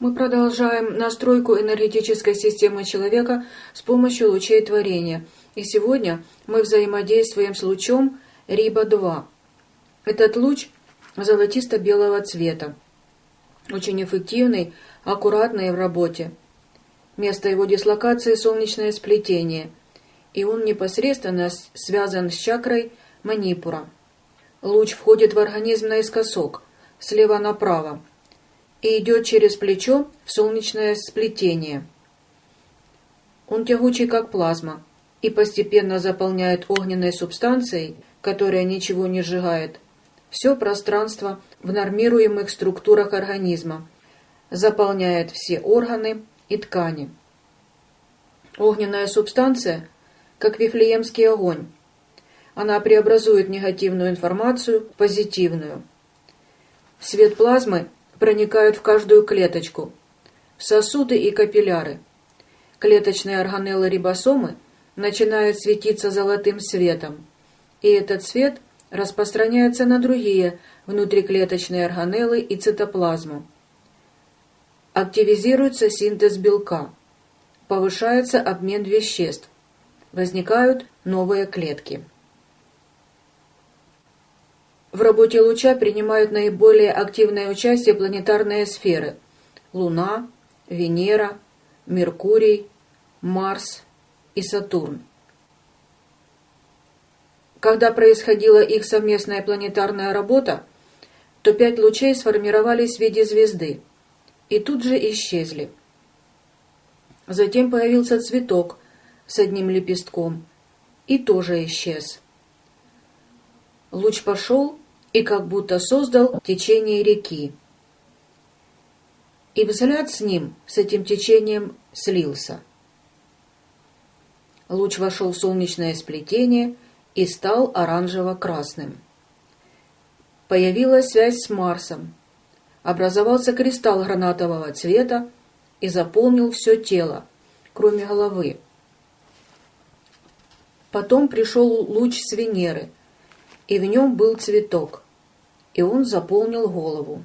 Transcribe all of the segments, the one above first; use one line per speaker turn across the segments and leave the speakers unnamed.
Мы продолжаем настройку энергетической системы человека с помощью лучей творения. И сегодня мы взаимодействуем с лучом Риба-2. Этот луч золотисто-белого цвета. Очень эффективный, аккуратный в работе. Место его дислокации – солнечное сплетение. И он непосредственно связан с чакрой Манипура. Луч входит в организм наискосок, слева направо, и идет через плечо в солнечное сплетение. Он тягучий, как плазма, и постепенно заполняет огненной субстанцией, которая ничего не сжигает, все пространство в нормируемых структурах организма, заполняет все органы и ткани. Огненная субстанция, как вифлеемский огонь, она преобразует негативную информацию в позитивную. Свет плазмы проникают в каждую клеточку, в сосуды и капилляры. Клеточные органеллы рибосомы начинают светиться золотым светом, и этот свет распространяется на другие внутриклеточные органеллы и цитоплазму. Активизируется синтез белка, повышается обмен веществ, возникают новые клетки. В работе луча принимают наиболее активное участие планетарные сферы – Луна, Венера, Меркурий, Марс и Сатурн. Когда происходила их совместная планетарная работа, то пять лучей сформировались в виде звезды и тут же исчезли. Затем появился цветок с одним лепестком и тоже исчез. Луч пошел и как будто создал течение реки. И взгляд с ним, с этим течением, слился. Луч вошел в солнечное сплетение и стал оранжево-красным. Появилась связь с Марсом. Образовался кристалл гранатового цвета и заполнил все тело, кроме головы. Потом пришел луч с Венеры – и в нем был цветок, и он заполнил голову.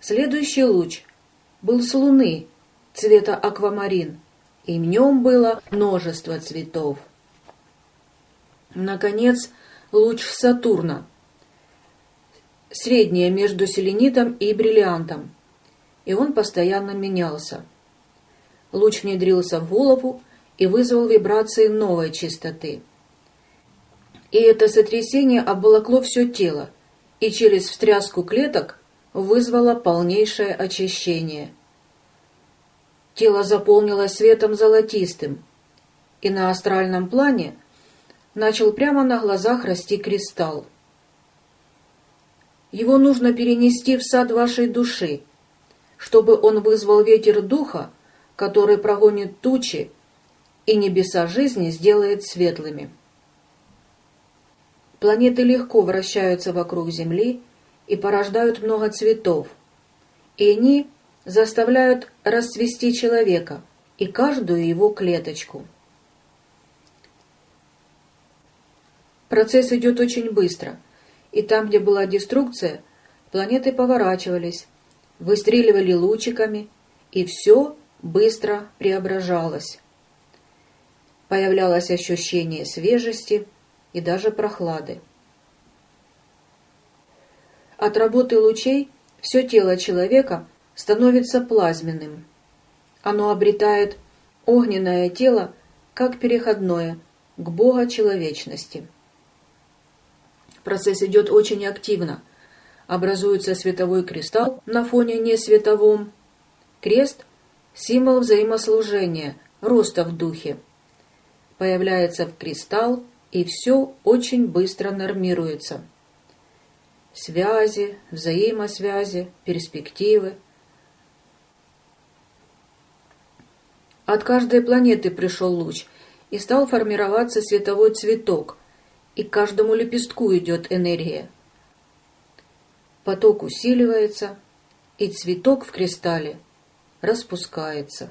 Следующий луч был с луны цвета аквамарин, и в нем было множество цветов. Наконец, луч Сатурна, среднее между селенитом и бриллиантом, и он постоянно менялся. Луч внедрился в голову и вызвал вибрации новой частоты – и это сотрясение обволокло все тело и через встряску клеток вызвало полнейшее очищение. Тело заполнилось светом золотистым, и на астральном плане начал прямо на глазах расти кристалл. Его нужно перенести в сад вашей души, чтобы он вызвал ветер духа, который прогонит тучи и небеса жизни сделает светлыми. Планеты легко вращаются вокруг Земли и порождают много цветов, и они заставляют расцвести человека и каждую его клеточку. Процесс идет очень быстро, и там, где была деструкция, планеты поворачивались, выстреливали лучиками, и все быстро преображалось. Появлялось ощущение свежести – и даже прохлады. От работы лучей все тело человека становится плазменным. Оно обретает огненное тело как переходное к бога-человечности. Процесс идет очень активно. Образуется световой кристалл на фоне несветовом. Крест – символ взаимослужения, роста в духе. Появляется в кристалл и все очень быстро нормируется. Связи, взаимосвязи, перспективы. От каждой планеты пришел луч, и стал формироваться световой цветок, и к каждому лепестку идет энергия. Поток усиливается, и цветок в кристалле распускается.